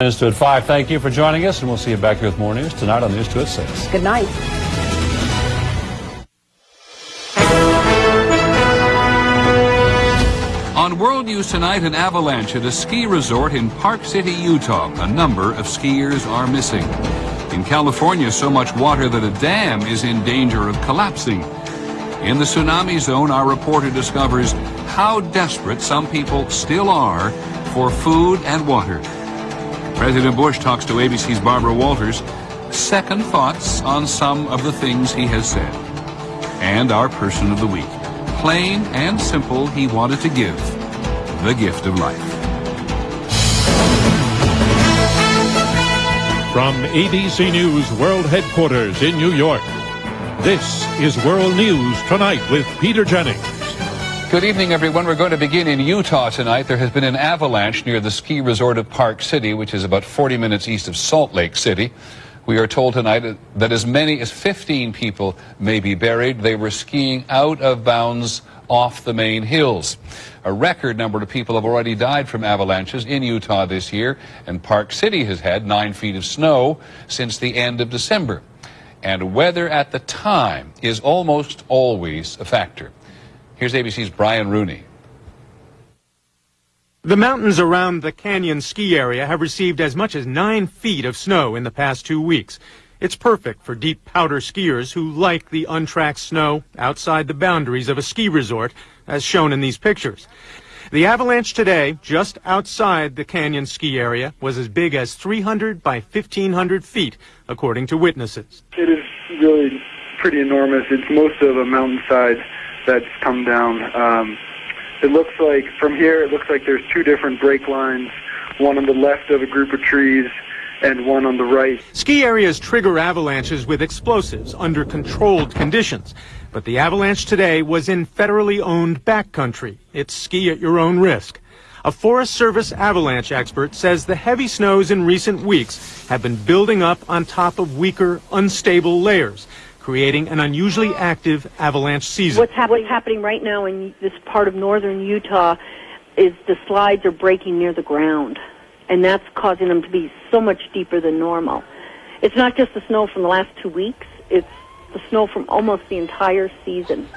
News 2 at 5. Thank you for joining us, and we'll see you back here with more news tonight on News 2 at 6. Good night. On World News Tonight, an avalanche at a ski resort in Park City, Utah. A number of skiers are missing. In California, so much water that a dam is in danger of collapsing. In the tsunami zone, our reporter discovers how desperate some people still are for food and water. President Bush talks to ABC's Barbara Walters. Second thoughts on some of the things he has said. And our person of the week. Plain and simple, he wanted to give the gift of life. From ABC News World Headquarters in New York, this is World News Tonight with Peter Jennings. Good evening, everyone. We're going to begin in Utah tonight. There has been an avalanche near the ski resort of Park City, which is about 40 minutes east of Salt Lake City. We are told tonight that as many as 15 people may be buried. They were skiing out of bounds off the main hills. A record number of people have already died from avalanches in Utah this year, and Park City has had nine feet of snow since the end of December. And weather at the time is almost always a factor. Here's ABC's Brian Rooney. The mountains around the canyon ski area have received as much as nine feet of snow in the past two weeks. It's perfect for deep powder skiers who like the untracked snow outside the boundaries of a ski resort, as shown in these pictures. The avalanche today, just outside the canyon ski area, was as big as 300 by 1,500 feet, according to witnesses. It is really pretty enormous. It's most of a mountainside that's come down. Um, it looks like from here, it looks like there's two different break lines, one on the left of a group of trees and one on the right. Ski areas trigger avalanches with explosives under controlled conditions. But the avalanche today was in federally owned backcountry. It's ski at your own risk. A Forest Service avalanche expert says the heavy snows in recent weeks have been building up on top of weaker, unstable layers creating an unusually active avalanche season. What's, hap- what's happening right now in this part of northern Utah is the slides are breaking near the ground, and that's causing them to be so much deeper than normal. It's not just the snow from the last two weeks, it's the snow from almost the entire season.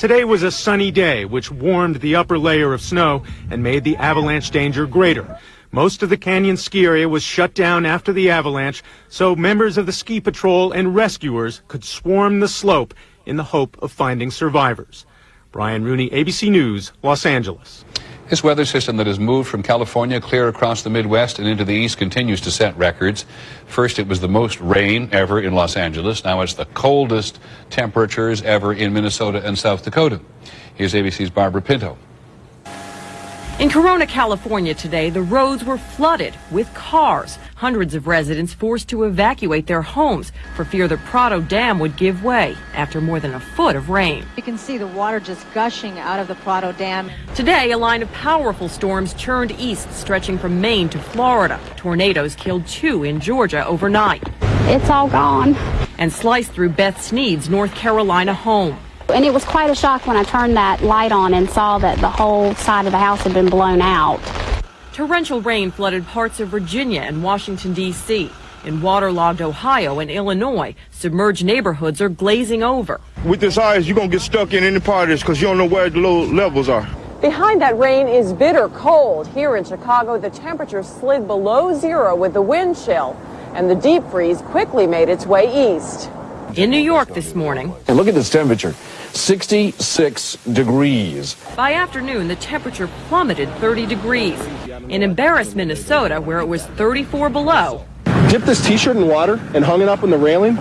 Today was a sunny day, which warmed the upper layer of snow and made the avalanche danger greater. Most of the canyon ski area was shut down after the avalanche, so members of the ski patrol and rescuers could swarm the slope in the hope of finding survivors. Brian Rooney, ABC News, Los Angeles. This weather system that has moved from California clear across the Midwest and into the East continues to set records. First, it was the most rain ever in Los Angeles. Now it's the coldest temperatures ever in Minnesota and South Dakota. Here's ABC's Barbara Pinto. In Corona, California today, the roads were flooded with cars. Hundreds of residents forced to evacuate their homes for fear the Prado Dam would give way after more than a foot of rain. You can see the water just gushing out of the Prado Dam. Today, a line of powerful storms churned east, stretching from Maine to Florida. Tornadoes killed two in Georgia overnight. It's all gone. And sliced through Beth Sneed's North Carolina home. And it was quite a shock when I turned that light on and saw that the whole side of the house had been blown out. Torrential rain flooded parts of Virginia and Washington, D.C. In waterlogged Ohio and Illinois, submerged neighborhoods are glazing over. With this ice, you're going to get stuck in any part of this because you don't know where the low levels are. Behind that rain is bitter cold. Here in Chicago, the temperature slid below zero with the wind chill, and the deep freeze quickly made its way east. In New York this morning. And look at this temperature. 66 degrees. By afternoon, the temperature plummeted 30 degrees. In Embarrass, Minnesota, where it was 34 below. Dip this t-shirt in water and hung it up on the railing.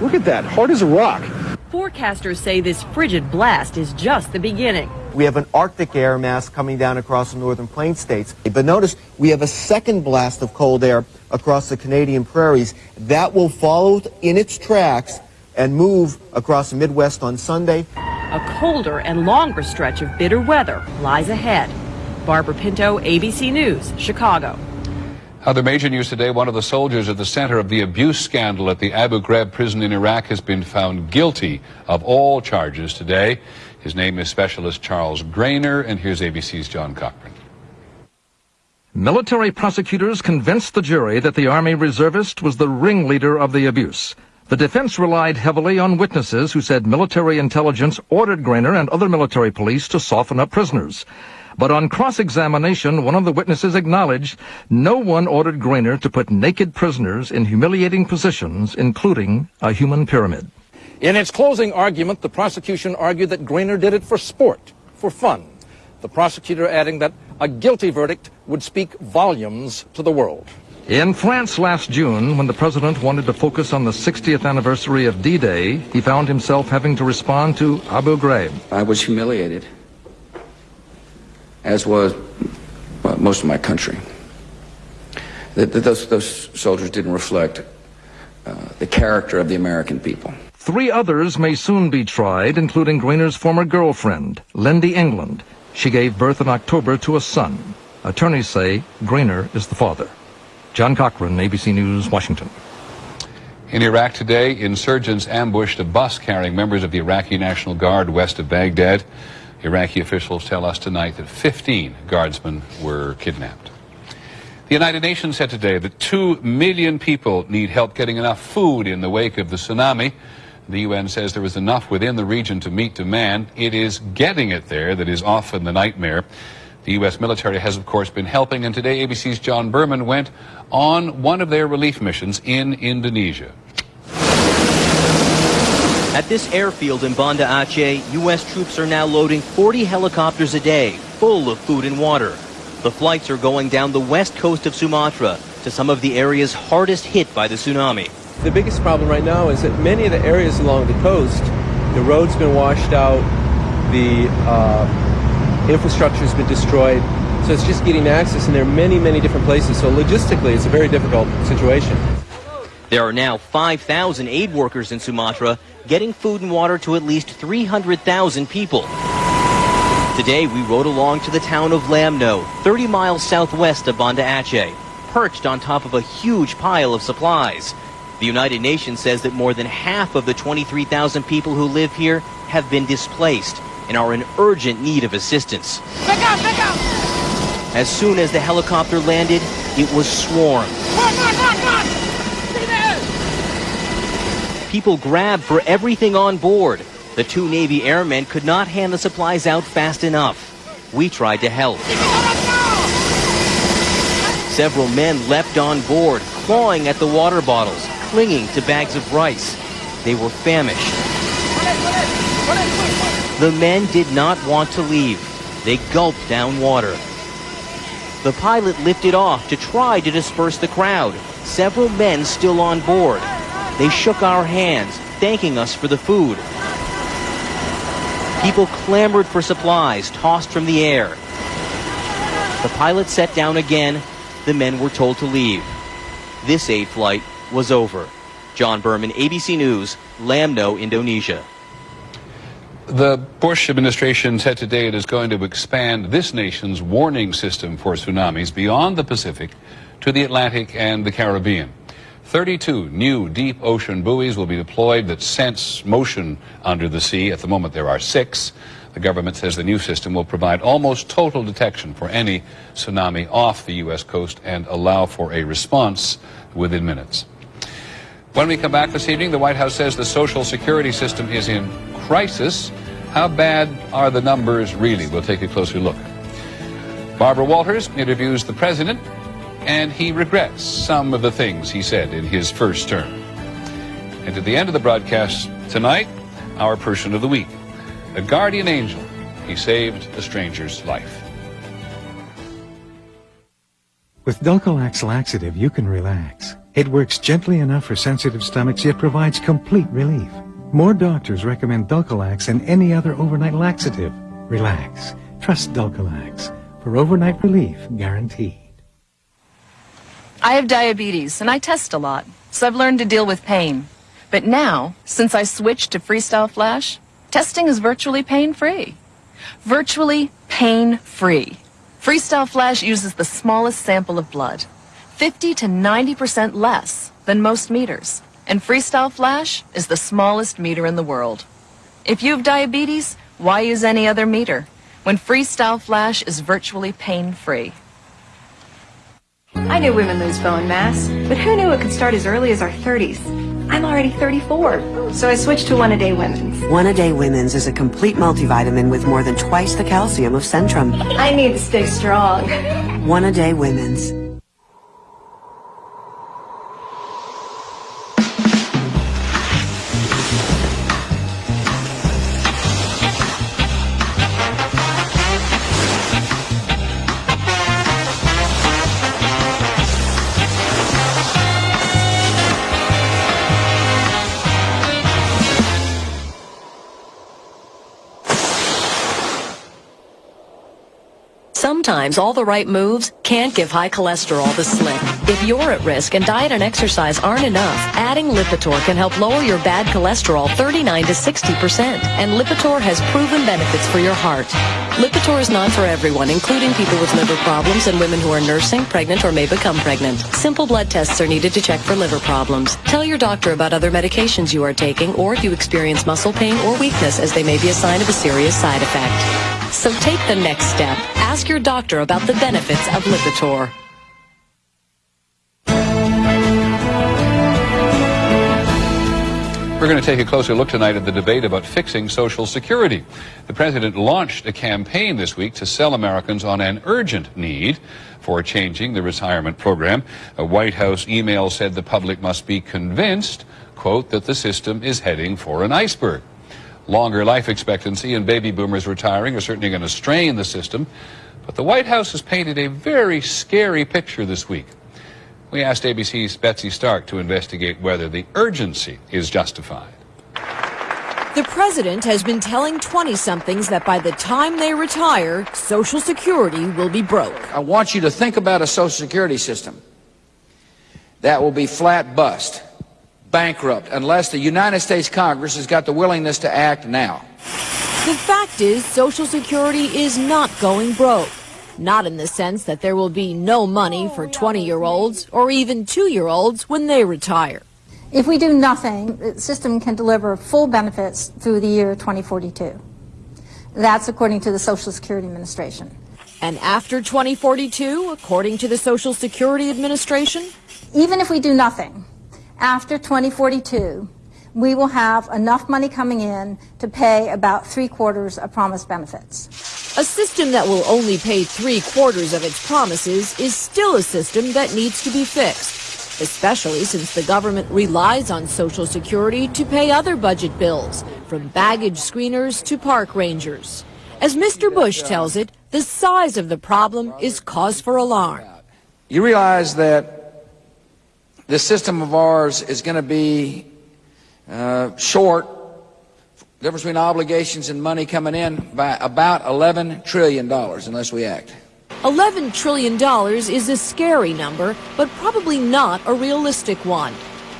Look at that, hard as a rock. Forecasters say this frigid blast is just the beginning. We have an Arctic air mass coming down across the northern plain states. But notice we have a second blast of cold air across the Canadian prairies. That will follow in its tracks and move across the Midwest on Sunday. A colder and longer stretch of bitter weather lies ahead. Barbara Pinto, ABC News, Chicago. Other major news today, one of the soldiers at the center of the abuse scandal at the Abu Ghraib prison in Iraq has been found guilty of all charges today. His name is Specialist Charles Graner, and here's ABC's John Cochran. military prosecutors convinced the jury that the Army reservist was the ringleader of the abuse. The defense relied heavily on witnesses who said military intelligence ordered Graner and other military police to soften up prisoners. But on cross-examination, one of the witnesses acknowledged no one ordered Graner to put naked prisoners in humiliating positions, including a human pyramid. In its closing argument, the prosecution argued that Graner did it for sport, for fun. The prosecutor adding that a guilty verdict would speak volumes to the world. In France last June, when the president wanted to focus on the 60th anniversary of D-Day, he found himself having to respond to Abu Ghraib. I was humiliated as was well, most of my country. That, those, those soldiers didn't reflect uh, the character of the American people. Three others may soon be tried, including Graner's former girlfriend, Lynndie England. She gave birth in October to a son. Attorneys say Graner is the father. John Cochran, ABC News, Washington. In Iraq today, insurgents ambushed a bus carrying members of the Iraqi National Guard west of Baghdad. Iraqi officials tell us tonight that 15 guardsmen were kidnapped. The United Nations said today that 2 million people need help getting enough food in the wake of the tsunami. The UN says there is enough within the region to meet demand. It is getting it there that is often the nightmare. The U.S. military has, of course, been helping, and today ABC's John Berman went on one of their relief missions in Indonesia. At this airfield in Banda Aceh, U.S. troops are now loading 40 helicopters a day, full of food and water. The flights are going down the west coast of Sumatra to some of the areas hardest hit by the tsunami. The biggest problem right now is that many of the areas along the coast, the road's been washed out, the uh, infrastructure's been destroyed, so it's just getting access, and there are many, many different places. So logistically, it's a very difficult situation. There are now 5,000 aid workers in Sumatra getting food and water to at least 300,000 people. Today, we rode along to the town of Lamno, 30 miles southwest of Banda Aceh, perched on top of a huge pile of supplies. The United Nations says that more than half of the 23,000 people who live here have been displaced and are in urgent need of assistance. Back up, back up! As soon as the helicopter landed, it was swarmed. Run, run, run, run! People grabbed for everything on board. The two Navy airmen could not hand the supplies out fast enough. We tried to help. Several men leapt on board, clawing at the water bottles, clinging to bags of rice. They were famished. The men did not want to leave. They gulped down water. The pilot lifted off to try to disperse the crowd. Several men still on board. They shook our hands, thanking us for the food. People clamored for supplies tossed from the air. The pilot set down again. The men were told to leave. This aid flight was over. John Berman, ABC News, Lamno, Indonesia. The Bush administration said today it is going to expand this nation's warning system for tsunamis beyond the Pacific to the Atlantic and the Caribbean. 32 new deep ocean buoys will be deployed that sense motion under the sea. At the moment, there are six. The government says the new system will provide almost total detection for any tsunami off the U.S. coast and allow for a response within minutes. When we come back this evening, the White House says the Social Security system is in crisis. How bad are the numbers really? We'll take a closer look. Barbara Walters interviews the president and he regrets some of the things he said in his first term. And at the end of the broadcast tonight, our person of the week, a guardian angel. He saved a stranger's life. With Dulcolax laxative, you can relax. It works gently enough for sensitive stomachs, yet provides complete relief. More doctors recommend Dulcolax than any other overnight laxative. Relax. Trust Dulcolax for overnight relief guaranteed. I have diabetes and I test a lot, so I've learned to deal with pain. But now, since I switched to Freestyle Flash, testing is virtually pain-free. Virtually pain-free. Freestyle Flash uses the smallest sample of blood, 50 to 90% less than most meters. And Freestyle Flash is the smallest meter in the world. If you have diabetes, why use any other meter when Freestyle Flash is virtually pain-free? I knew women lose bone mass, but who knew it could start as early as our 30s? I'm already 34, so I switched to One A Day Women's. One A Day Women's is a complete multivitamin with more than twice the calcium of Centrum. I need to stay strong. One A Day Women's. Sometimes all the right moves can't give high cholesterol the slip. If you're at risk and diet and exercise aren't enough, adding Lipitor can help lower your bad cholesterol 39 to 60%. And Lipitor has proven benefits for your heart. Lipitor is not for everyone, including people with liver problems and women who are nursing, pregnant, or may become pregnant. Simple blood tests are needed to check for liver problems. Tell your doctor about other medications you are taking or if you experience muscle pain or weakness as they may be a sign of a serious side effect. So take the next step. Ask your doctor about the benefits of Lipitor. We're going to take a closer look tonight at the debate about fixing Social Security. The president launched a campaign this week to sell Americans on an urgent need for changing the retirement program. A White House email said the public must be convinced, quote, that the system is heading for an iceberg. Longer life expectancy and baby boomers retiring are certainly going to strain the system, but the White House has painted a very scary picture this week. We asked ABC's Betsy Stark to investigate whether the urgency is justified. The president has been telling 20-somethings that by the time they retire, Social Security will be broke. I want you to think about a Social Security system that will be flat bust, bankrupt, unless the United States Congress has got the willingness to act now. The fact is, Social Security is not going broke. Not in the sense that there will be no money for 20-year-olds or even 2-year-olds when they retire. If we do nothing, the system can deliver full benefits through the year 2042. That's according to the Social Security Administration. And after 2042, according to the Social Security Administration? Even if we do nothing, after 2042, we will have enough money coming in to pay about three quarters of promised benefits. A system that will only pay three quarters of its promises is still a system that needs to be fixed, especially since the government relies on Social Security to pay other budget bills, from baggage screeners to park rangers. As Mr. Bush tells it, the size of the problem is cause for alarm. You realize that this system of ours is going to be uh, short, difference between obligations and money coming in by about $11 trillion unless we act. $11 trillion is a scary number, but probably not a realistic one.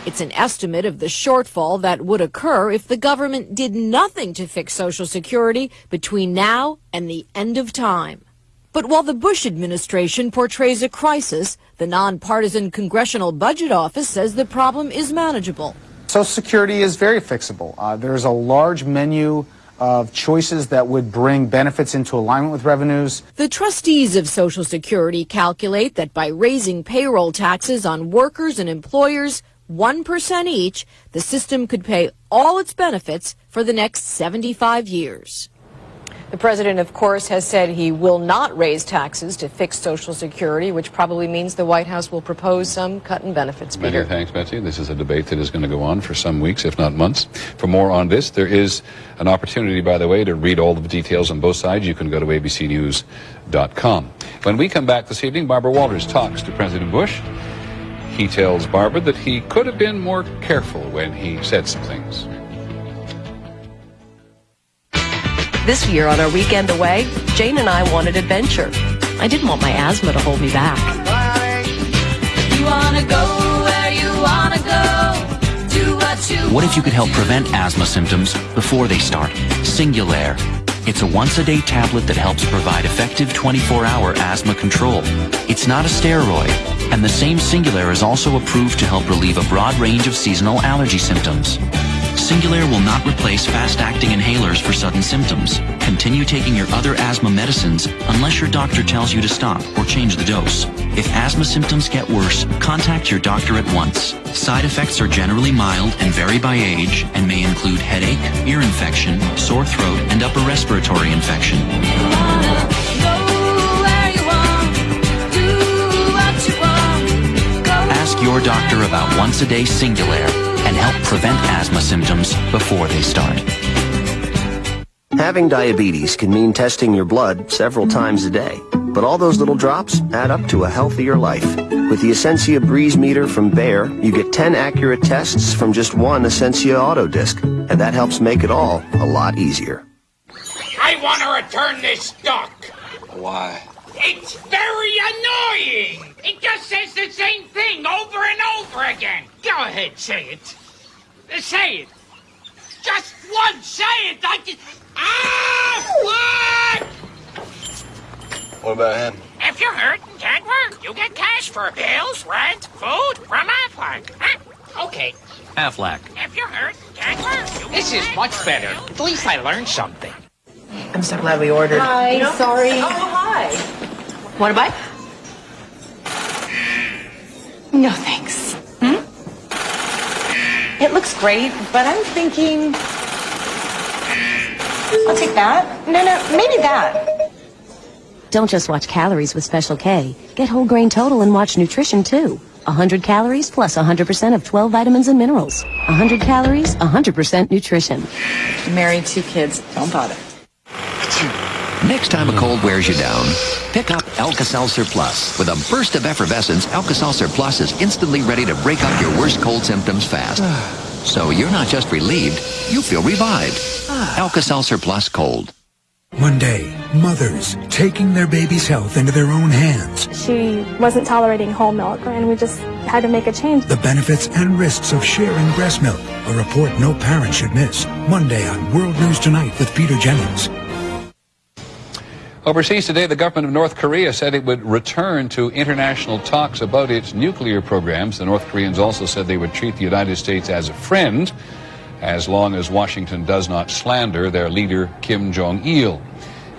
It's an estimate of the shortfall that would occur if the government did nothing to fix Social Security between now and the end of time. But while the Bush administration portrays a crisis, the nonpartisan Congressional Budget Office says the problem is manageable. Social Security is very fixable. Uh, there's a large menu of choices that would bring benefits into alignment with revenues. The trustees of Social Security calculate that by raising payroll taxes on workers and employers 1% each, the system could pay all its benefits for the next 75 years. The president, of course, has said he will not raise taxes to fix Social Security, which probably means the White House will propose some cut in benefits. Many thanks, Betsy. This is a debate that is going to go on for some weeks, if not months. For more on this, there is an opportunity, by the way, to read all the details on both sides. You can go to abcnews.com. When we come back this evening, Barbara Walters talks to President Bush. He tells Barbara that he could have been more careful when he said some things. This year on our weekend away, Jane and I wanted adventure. I didn't want my asthma to hold me back. What What if you could help prevent asthma symptoms before they start? Singulair. It's a once-a-day tablet that helps provide effective 24-hour asthma control. It's not a steroid, and the same Singulair is also approved to help relieve a broad range of seasonal allergy symptoms. Singulair will not replace fast-acting inhalers for sudden symptoms. Continue taking your other asthma medicines unless your doctor tells you to stop or change the dose. If asthma symptoms get worse, contact your doctor at once. Side effects are generally mild and vary by age and may include headache, ear infection, sore throat, and upper respiratory infection. Ask your doctor about once a day Singulair help prevent asthma symptoms before they start. Having diabetes can mean testing your blood several times a day, but all those little drops add up to a healthier life. With the Ascensia Breeze Meter from Bayer, you get 10 accurate tests from just one Ascensia Auto Disc, and that helps make it all a lot easier. I want to return this duck. Why? It's very annoying. It just says the same thing over and over again. Go ahead, say it. Uh, Say it. Just one. say it. I just... Ah, what? What about him? If you're hurt and can't work, you get cash for bills, rent, food from Aflac. Huh? Okay. Aflac. If you're hurt and can't work, you This is much better. At least I learned something. I'm so glad we ordered. Hi, sorry. Oh, hi. Want a bite? No, thanks. It looks great, but I'm thinking. I'll take that. No, no, maybe that. Don't just watch calories with Special K. Get whole grain total and watch nutrition too. 100 calories plus 100% of 12 vitamins and minerals. 100 calories, 100% nutrition. Married, two kids. Don't bother. Next time a cold wears you down, pick up Alka-Seltzer Plus. With a burst of effervescence, Alka-Seltzer Plus is instantly ready to break up your worst cold symptoms fast. So you're not just relieved, you feel revived. Alka-Seltzer Plus Cold. One day, mothers taking their baby's health into their own hands. She wasn't tolerating whole milk, and we just had to make a change. The benefits and risks of sharing breast milk. A report no parent should miss. Monday on World News Tonight with Peter Jennings. Overseas today, the government of North Korea said it would return to international talks about its nuclear programs. The North Koreans also said they would treat the United States as a friend as long as Washington does not slander their leader, Kim Jong il.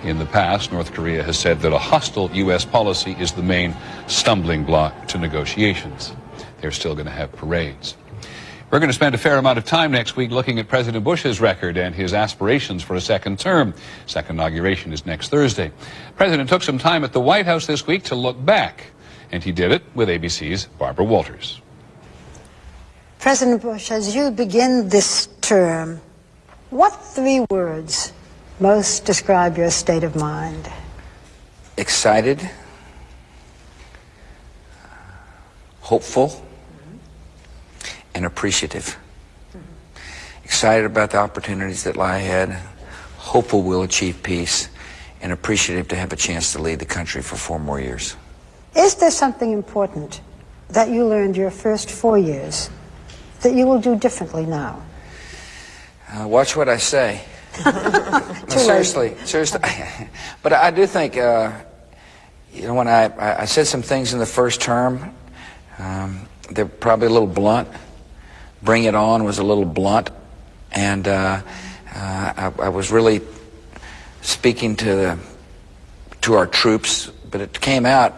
In the past, North Korea has said that a hostile U.S. policy is the main stumbling block to negotiations. They're still going to have parades. We're going to spend a fair amount of time next week looking at President Bush's record and his aspirations for a second term. Second inauguration is next Thursday. The President took some time at the White House this week to look back, and he did it with ABC's Barbara Walters. President Bush, as you begin this term, what three words most describe your state of mind? excited, hopeful, and appreciative. Excited about the opportunities that lie ahead, hopeful we'll achieve peace, and appreciative to have a chance to lead the country for four more years. Is there something important that you learned your first four years that you will do differently now? Uh, watch what I say. No, seriously, seriously. but I do think, uh, you know, when I, I I said some things in the first term, um, they're probably a little blunt. Bring It On was a little blunt, and uh, uh, I, I was really speaking to the to our troops, but it came out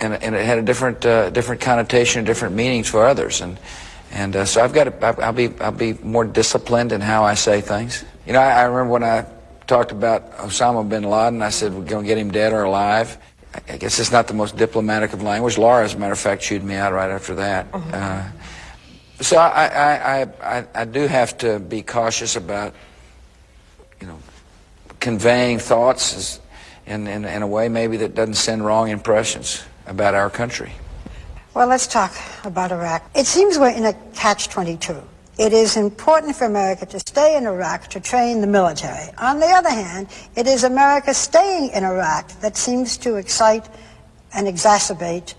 and, and it had a different uh, different connotation, and different meanings for others, and and uh, so I've got to, I'll be I'll be more disciplined in how I say things. You know, I, I remember when I talked about Osama bin Laden, I said we're going to get him dead or alive. I- I guess it's not the most diplomatic of language. Laura, as a matter of fact, chewed me out right after that. Uh, so I, I, I, I, do have to be cautious about, you know, conveying thoughts in, in, in a way maybe that doesn't send wrong impressions about our country. Well, let's talk about Iraq. It seems we're in a catch-22. It is important for America to stay in Iraq to train the military. On the other hand, it is America staying in Iraq that seems to excite and exacerbate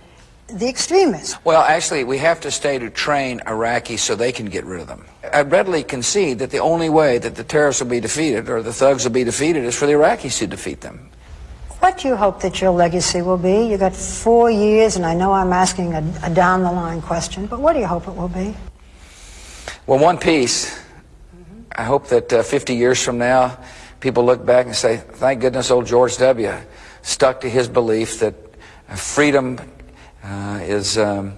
the extremists. Well, actually, we have to stay to train Iraqis so they can get rid of them. I readily concede that the only way that the terrorists will be defeated or the thugs will be defeated is for the Iraqis to defeat them. What do you hope that your legacy will be? You've got four years, and I know I'm asking a, a down-the-line question, but what do you hope it will be? Well, one piece I hope that uh, 50 years from now, people look back and say, thank goodness old George W. stuck to his belief that freedom uh, is, um,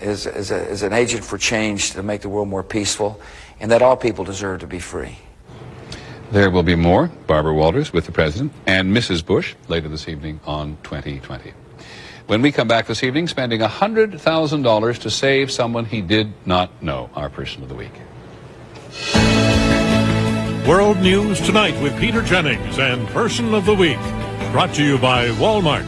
is, is, a, is an agent for change to make the world more peaceful, and that all people deserve to be free. There will be more. Barbara Walters with the President and Mrs. Bush later this evening on 2020. When we come back this evening, spending $100,000 to save someone he did not know, our person of the week. World News Tonight with Peter Jennings and Person of the Week. Brought to you by Walmart.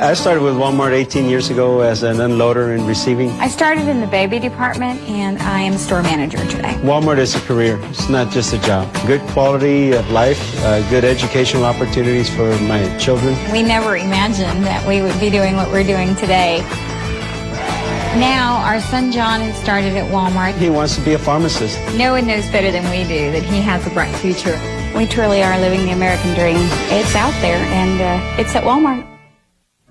I started with Walmart 18 years ago as an unloader and receiving. I started in the baby department and I am store manager today. Walmart is a career. It's not just a job. Good quality of life, uh, good educational opportunities for my children. We never imagined that we would be doing what we're doing today. Now, our son John has started at Walmart. He wants to be a pharmacist. No one knows better than we do that he has a bright future. We truly are living the American dream. It's out there and uh, it's at Walmart.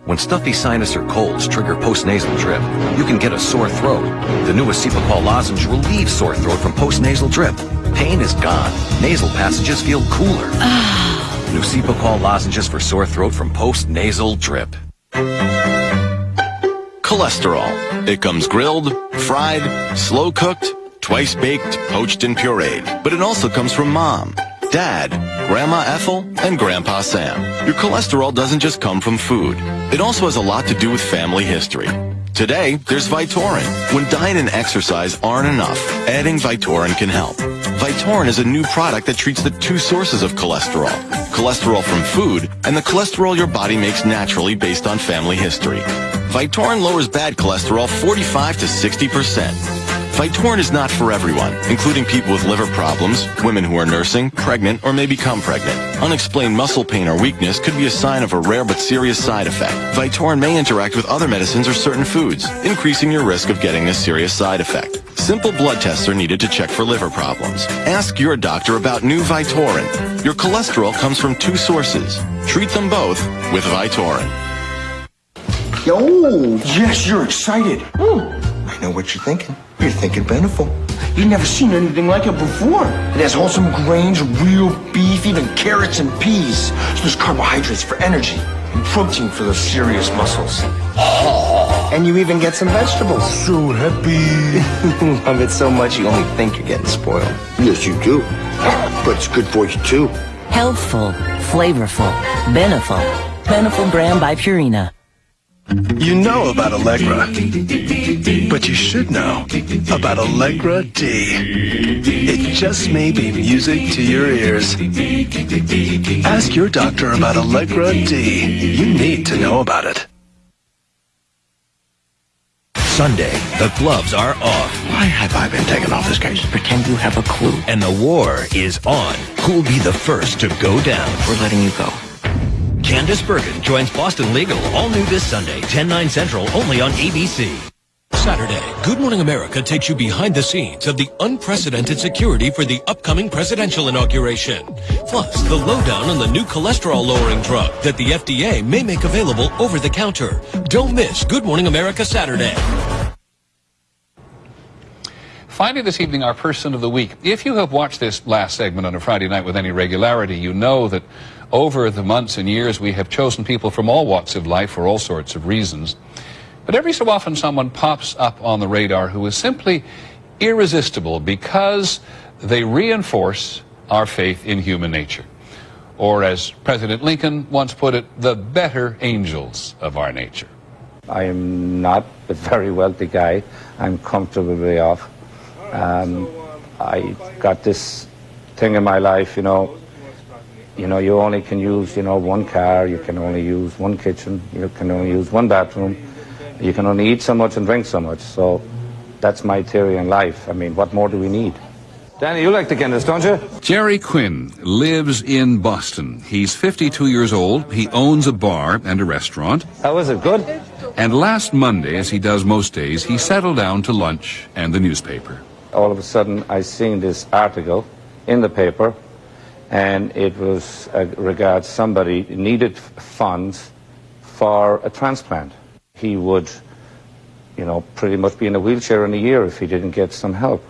When stuffy sinus or colds trigger postnasal drip, you can get a sore throat. The new Cepacol lozenge relieves sore throat from postnasal drip. Pain is gone. Nasal passages feel cooler. Ah. new Cepacol lozenges for sore throat from postnasal drip. Cholesterol. It comes grilled, fried, slow cooked, twice baked, poached, and pureed. But it also comes from mom, dad, Grandma Ethel, and Grandpa Sam. Your cholesterol doesn't just come from food. It also has a lot to do with family history. Today, there's Vytorin. When diet and exercise aren't enough, adding Vytorin can help. Vytorin is a new product that treats the two sources of cholesterol. Cholesterol from food and the cholesterol your body makes naturally based on family history. Vytorin lowers bad cholesterol 45 to 60%. Vytorin is not for everyone, including people with liver problems, women who are nursing, pregnant, or may become pregnant. Unexplained muscle pain or weakness could be a sign of a rare but serious side effect. Vytorin may interact with other medicines or certain foods, increasing your risk of getting this serious side effect. Simple blood tests are needed to check for liver problems. Ask your doctor about new Vytorin. Your cholesterol comes from two sources. Treat them both with Vytorin. Yo, yes, you're excited. I know what you're thinking. You're thinking Beneful. You've never seen anything like it before. It has wholesome grains, real beef, even carrots and peas. So there's carbohydrates for energy and protein for those serious muscles. And you even get some vegetables. So happy. I love it so much you only think you're getting spoiled. Yes, you do. But it's good for you, too. Healthful, flavorful, Beneful. Beneful brand by Purina. You know about Allegra, but you should know about Allegra D. It just may be music to your ears. Ask your doctor about Allegra D. You need to know about it. Sunday, the gloves are off. Why have I been taken off this case? Pretend you have a clue. And the war is on. Who'll be the first to go down? We're letting you go. Candice Bergen joins Boston Legal, all new this Sunday, 10, 9 central, only on ABC. Saturday, Good Morning America takes you behind the scenes of the unprecedented security for the upcoming presidential inauguration. Plus, the lowdown on the new cholesterol-lowering drug that the FDA may make available over the counter. Don't miss Good Morning America Saturday. Finally, this evening, our person of the week. If you have watched this last segment on a Friday night with any regularity, you know that over the months and years we have chosen people from all walks of life for all sorts of reasons. But every so often someone pops up on the radar who is simply irresistible because they reinforce our faith in human nature. Or as President Lincoln once put it, the better angels of our nature. I am not a very wealthy guy. I'm comfortably off. Um, I got this thing in my life, you know, you know, you only can use, you know, one car, you can only use one kitchen, you can only use one bathroom, you can only eat so much and drink so much. So that's my theory in life. I mean, what more do we need? Danny, you like the Guinness, don't you? Jerry Quinn lives in Boston. He's 52 years old. He owns a bar and a restaurant. How is it? Good? And last Monday, as he does most days, he settled down to lunch and the newspaper. All of a sudden, I seen this article in the paper, and it was uh, regards somebody needed funds for a transplant. He would you know, pretty much be in a wheelchair in a year if he didn't get some help.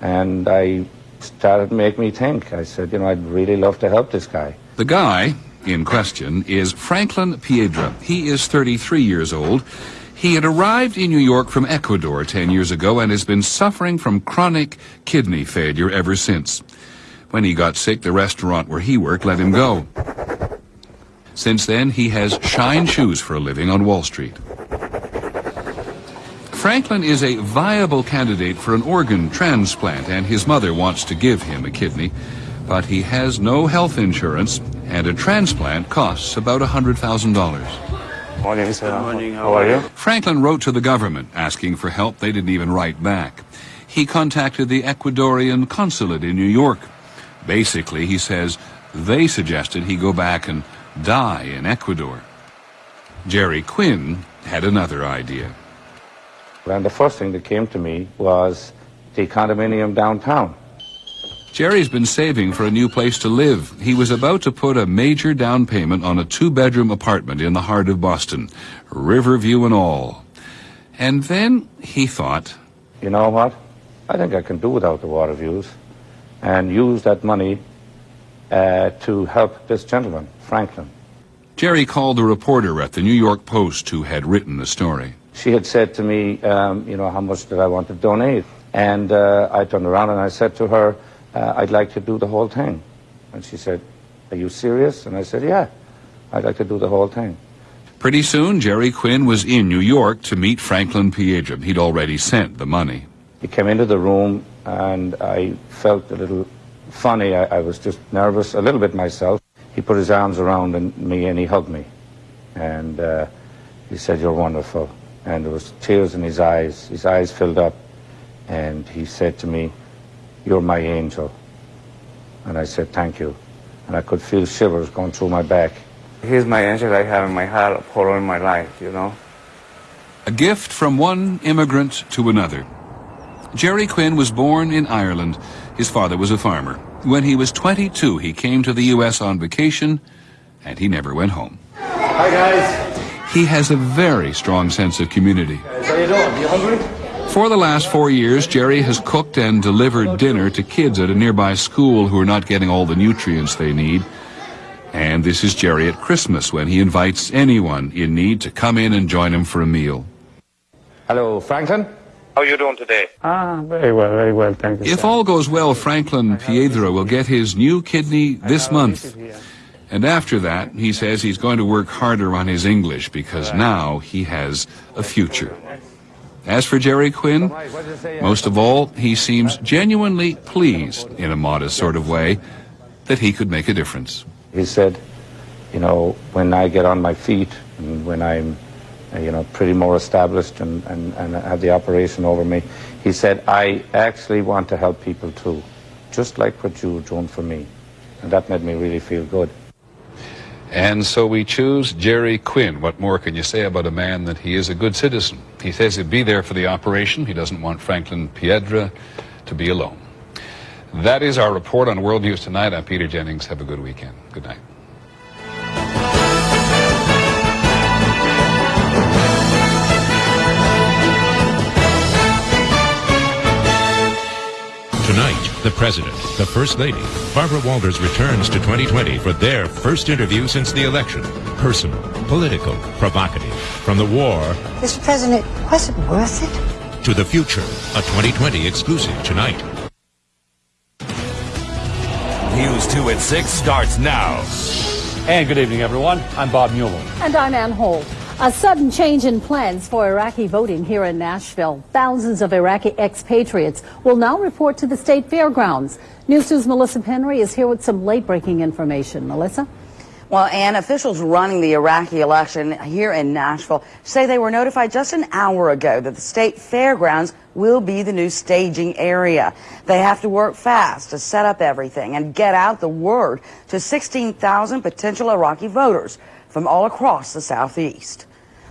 And I started to make me think. I said, you know, I'd really love to help this guy. The guy in question is Franklin Piedra. He is 33 years old. He had arrived in New York from Ecuador 10 years ago and has been suffering from chronic kidney failure ever since. When he got sick, the restaurant where he worked let him go. Since then, he has shined shoes for a living on Wall Street. Franklin is a viable candidate for an organ transplant, and his mother wants to give him a kidney, but he has no health insurance, and a transplant costs about $100,000. Morning, sir. Good morning. How are you? Franklin wrote to the government asking for help. They didn't even write back. He contacted the Ecuadorian consulate in New York. Basically, he says they suggested he go back and die in Ecuador. Jerry Quinn had another idea. And the first thing that came to me was the condominium downtown. Jerry's been saving for a new place to live. He was about to put a major down payment on a two-bedroom apartment in the heart of Boston, Riverview and all. And then he thought, You know what? I think I can do without the water views and use that money uh, to help this gentleman, Franklin. Jerry called the reporter at the New York Post who had written the story. She had said to me, um, you know, how much did I want to donate? And uh, I turned around and I said to her, uh, I'd like to do the whole thing. And she said, Are you serious? And I said, Yeah, I'd like to do the whole thing. Pretty soon, Jerry Quinn was in New York to meet Franklin Piedra. He'd already sent the money. He came into the room and I felt a little funny. I, I was just nervous, a little bit myself. He put his arms around me and he hugged me. And uh, he said, You're wonderful. And there was tears in his eyes. His eyes filled up. And he said to me, You're my angel. And I said, Thank you. And I could feel shivers going through my back. He's my angel I have in my heart for all my life, you know. A gift from one immigrant to another. Jerry Quinn was born in Ireland. His father was a farmer. When he was 22, he came to the U.S. on vacation, and he never went home. Hi, guys. He has a very strong sense of community. How you doing? You hungry? For the last four years, Jerry has cooked and delivered dinner to kids at a nearby school who are not getting all the nutrients they need. And this is Jerry at Christmas when he invites anyone in need to come in and join him for a meal. Hello, Franklin. How are you doing today? Ah, very well, very well, thank you. If all goes well, Franklin Piedra will get his new kidney this month. And after that, he says he's going to work harder on his English because now he has a future. As for Jerry Quinn, most of all, he seems genuinely pleased, in a modest sort of way, that he could make a difference. He said, you know, when I get on my feet and when I'm, uh, Uh, you know, pretty more established and, and, and have the operation over me, he said, I actually want to help people too, just like what you were doing for me. And that made me really feel good. And so we choose Jerry Quinn. What more can you say about a man that he is a good citizen? He says he'd be there for the operation. He doesn't want Franklin Piedra to be alone. That is our report on World News Tonight. I'm Peter Jennings. Have a good weekend. Good night. The President, the First Lady, Barbara Walters returns to 2020 for their first interview since the election. Personal, political, provocative. From the war Mr. President, was it worth it? to the future. A 2020 exclusive tonight. News 2 at 6 starts now. And good evening, everyone. I'm Bob Mueller. And I'm Ann Holt. A sudden change in plans for Iraqi voting here in Nashville. Thousands of Iraqi expatriates will now report to the state fairgrounds. News 2's Melissa Penry is here with some late-breaking information. Melissa? Well, and officials running the Iraqi election here in Nashville say they were notified just an hour ago that the state fairgrounds will be the new staging area. They have to work fast to set up everything and get out the word to 16,000 potential Iraqi voters from all across the southeast.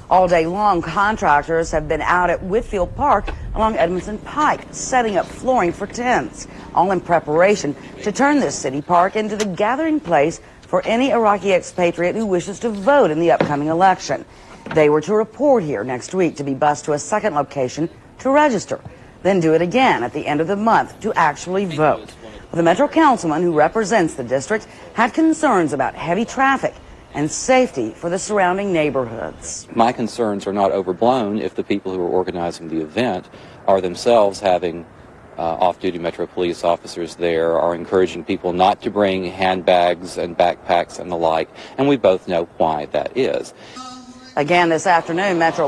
All day long, contractors have been out at Whitfield Park along Edmondson Pike, setting up flooring for tents, all in preparation to turn this city park into the gathering place for any Iraqi expatriate who wishes to vote in the upcoming election. They were to report here next week to be bused to a second location to register, then do it again at the end of the month to actually vote. The Metro Councilman who represents the district had concerns about heavy traffic and safety for the surrounding neighborhoods. My concerns are not overblown if the people who are organizing the event are themselves having uh, off-duty Metro Police officers there, are encouraging people not to bring handbags and backpacks and the like, and we both know why that is. Again this afternoon, Metro